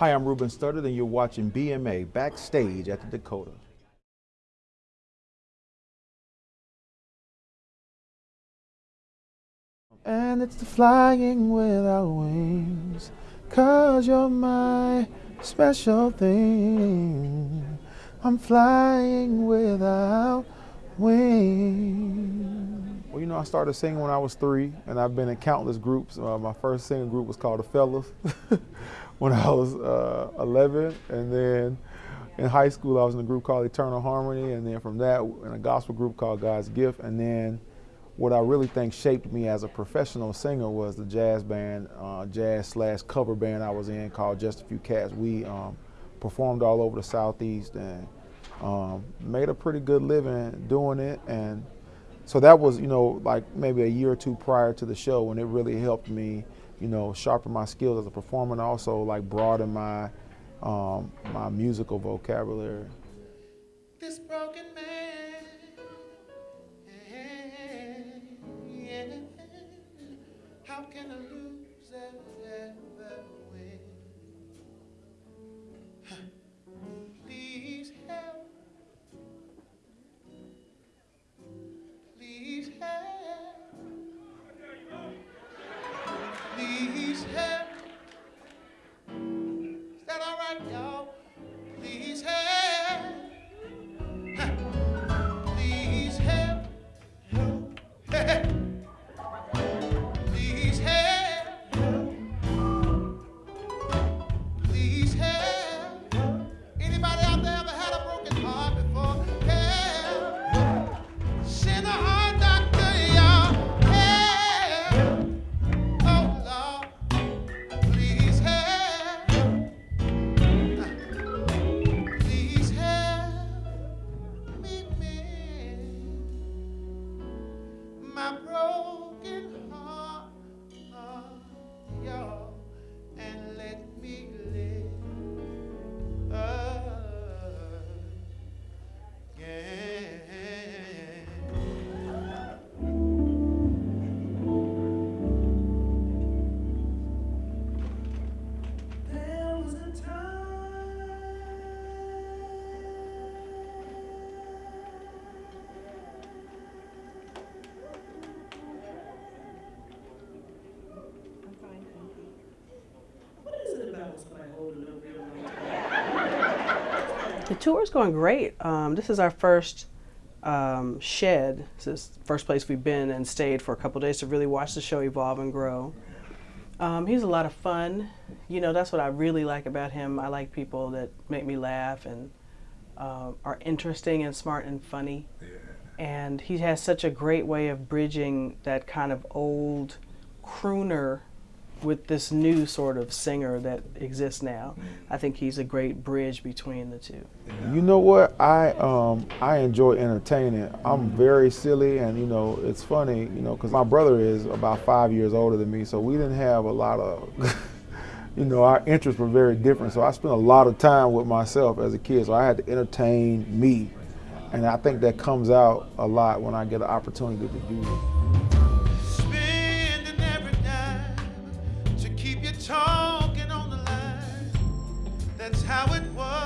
Hi, I'm Ruben Studdard, and you're watching BMA Backstage at the Dakota. And it's the flying without wings, cause you're my special thing. I'm flying without wings. Well, you know, I started singing when I was three, and I've been in countless groups. Uh, my first singing group was called the Fellas when I was uh, 11, and then in high school I was in a group called Eternal Harmony, and then from that in a gospel group called God's Gift, and then what I really think shaped me as a professional singer was the jazz band, uh, jazz slash cover band I was in called Just a Few Cats. We um, performed all over the Southeast and um, made a pretty good living doing it. And so that was, you know, like maybe a year or two prior to the show when it really helped me, you know, sharpen my skills as a performer and also like broaden my, um, my musical vocabulary. Tour is going great. Um, this is our first um, shed. This is the first place we've been and stayed for a couple days to really watch the show evolve and grow. Um, he's a lot of fun. You know, that's what I really like about him. I like people that make me laugh and uh, are interesting and smart and funny. Yeah. And he has such a great way of bridging that kind of old crooner with this new sort of singer that exists now. I think he's a great bridge between the two. You know what? I um, I enjoy entertaining. I'm very silly, and you know it's funny, you know, because my brother is about five years older than me, so we didn't have a lot of. you know, our interests were very different. So I spent a lot of time with myself as a kid. So I had to entertain me. And I think that comes out a lot when I get an opportunity to do it. I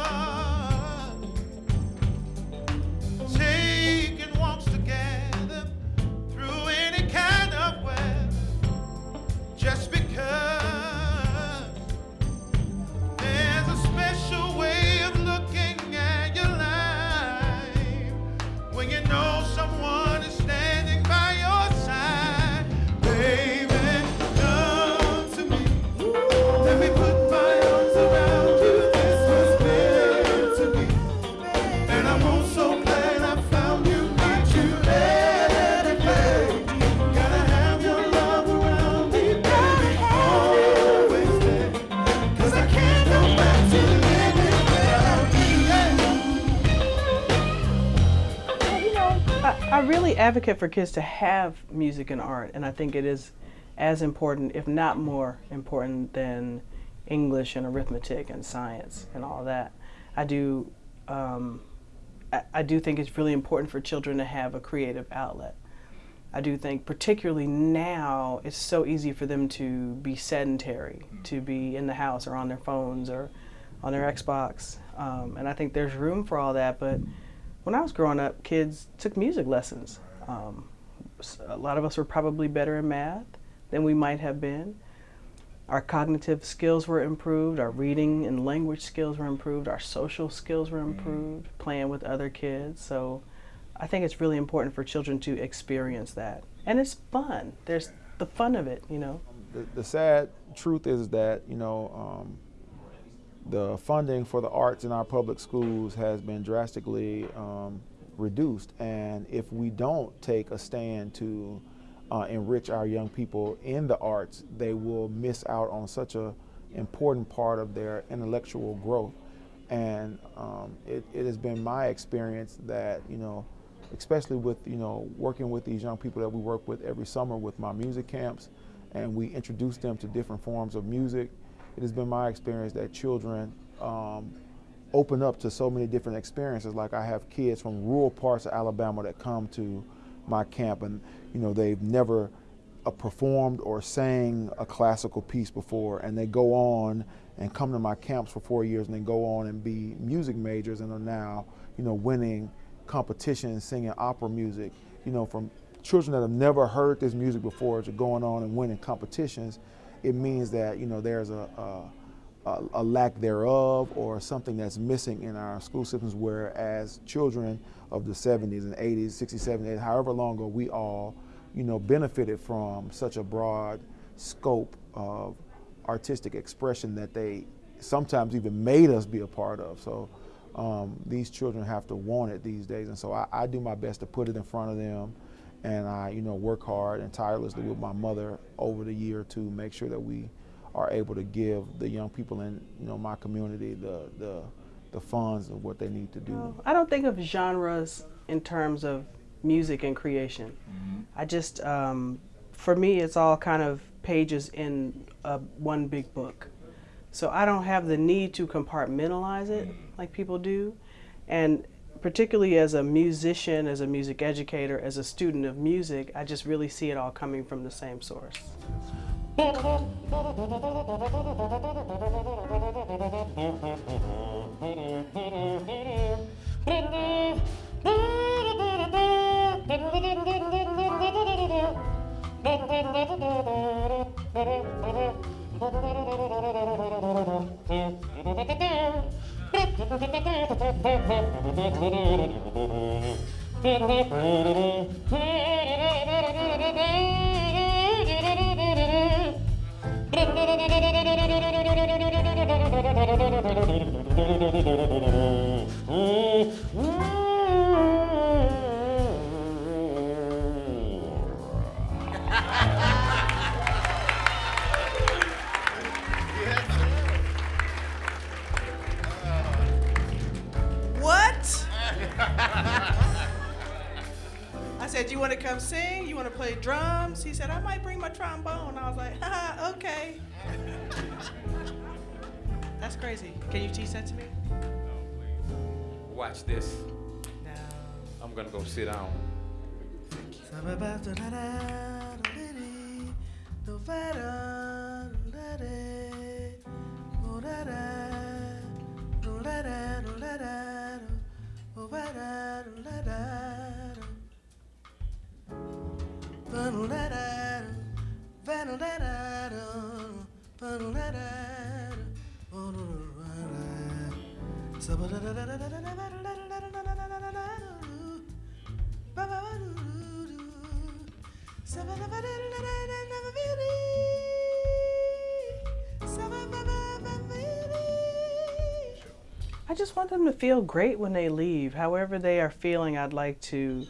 advocate for kids to have music and art, and I think it is as important, if not more important, than English and arithmetic and science and all that. I do, um, I, I, do think it's really important for children to have a creative outlet. I do think, particularly now, it's so easy for them to be sedentary, to be in the house or on their phones or on their Xbox. Um, and I think there's room for all that. But when I was growing up, kids took music lessons. Um, a lot of us were probably better in math than we might have been. Our cognitive skills were improved, our reading and language skills were improved, our social skills were improved, playing with other kids. So I think it's really important for children to experience that. And it's fun. There's the fun of it, you know. The, the sad truth is that, you know, um, the funding for the arts in our public schools has been drastically um, reduced. And if we don't take a stand to uh, enrich our young people in the arts, they will miss out on such a important part of their intellectual growth. And um, it, it has been my experience that, you know, especially with you know working with these young people that we work with every summer with my music camps and we introduce them to different forms of music it has been my experience that children um, open up to so many different experiences. Like i have kids from rural parts of alabama that come to my camp and you know they've never uh, performed or sang a classical piece before and they go on and come to my camps for four years and then go on and be music majors and are now you know winning competitions singing opera music, you know, from children that have never heard this music before to going on and winning competitions, it means that, you know, there's a, a, a lack thereof or something that's missing in our school systems whereas children of the 70s and 80s, 60s, 70s, however long ago we all, you know, benefited from such a broad scope of artistic expression that they sometimes even made us be a part of. So um, these children have to want it these days. And so I, I, do my best to put it in front of them. And I, you know, work hard and tirelessly with my mother over the year to make sure that we are able to give the young people in, you know, my community the, the, the funds of what they need to do. Well, I don't think of genres in terms of music and creation. Mm-hmm. I just, um, for me, it's all kind of pages in a, one big book. So I don't have the need to compartmentalize it like people do. And particularly as a musician, as a music educator, as a student of music, I just really see it all coming from the same source. Thank you. Come sing? You want to play drums? He said, I might bring my trombone. That's crazy. Can you teach that to me? No, please. Watch this. No. I'm going to go sit down. Thank you. I just want them to feel great when they leave. However they are feeling, I'd like to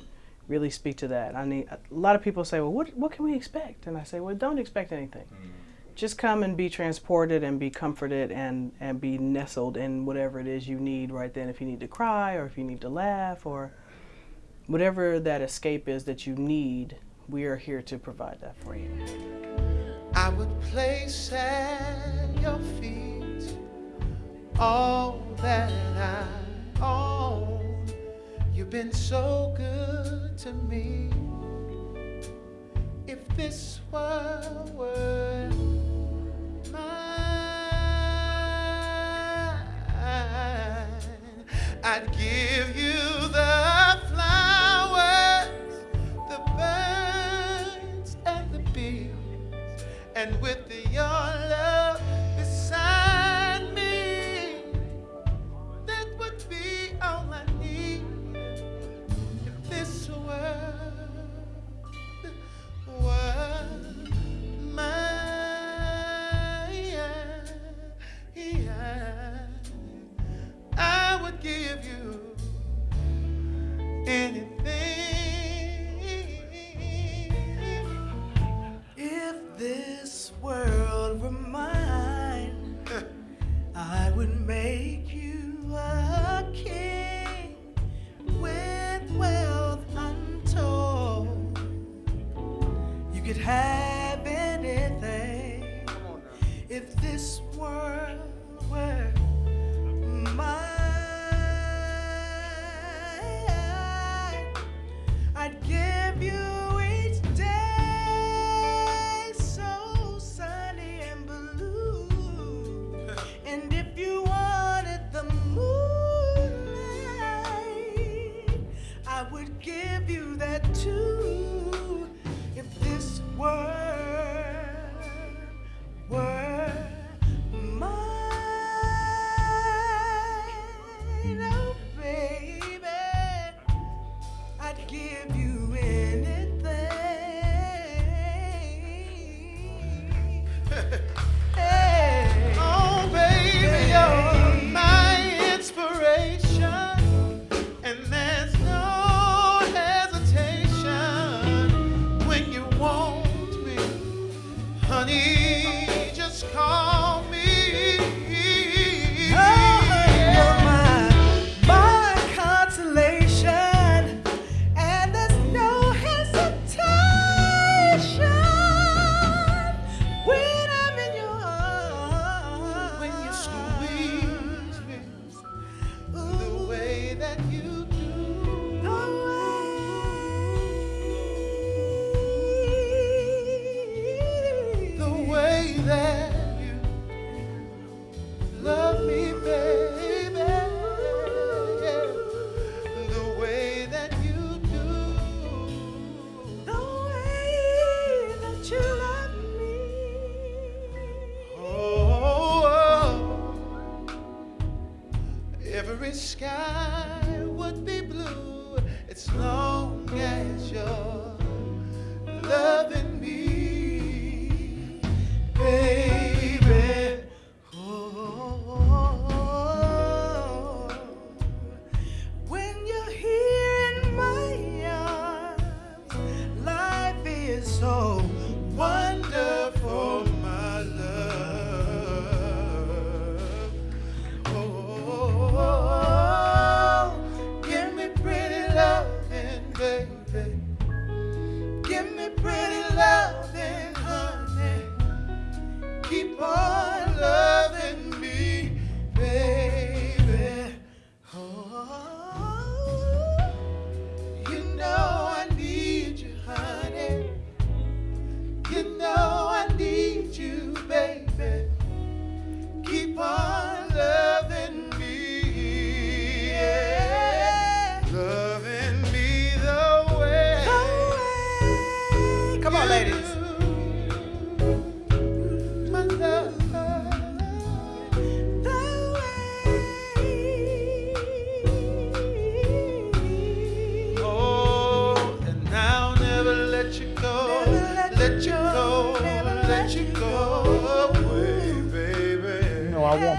really speak to that. I need a lot of people say, "Well, what what can we expect?" And I say, "Well, don't expect anything. Mm. Just come and be transported and be comforted and and be nestled in whatever it is you need right then. If you need to cry or if you need to laugh or whatever that escape is that you need, we are here to provide that for you." I would place at your feet all that I own. You've been so good to me. I'd give you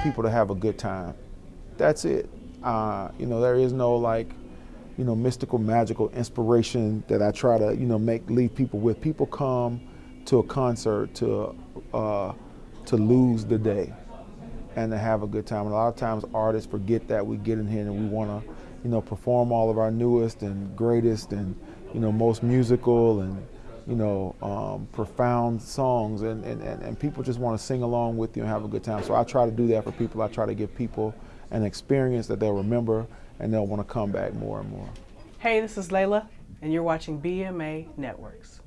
people to have a good time. That's it. Uh, you know, there is no like, you know, mystical, magical inspiration that I try to, you know, make leave people with. People come to a concert to uh, to lose the day and to have a good time. And a lot of times artists forget that we get in here and we want to, you know, perform all of our newest and greatest and, you know, most musical and, you know, um, profound songs. And, and, and, and people just want to sing along with you and have a good time. So I try to do that for people. I try to give people an experience that they'll remember and they'll want to come back more and more. Hey, this is Layla, and you're watching BMA Networks.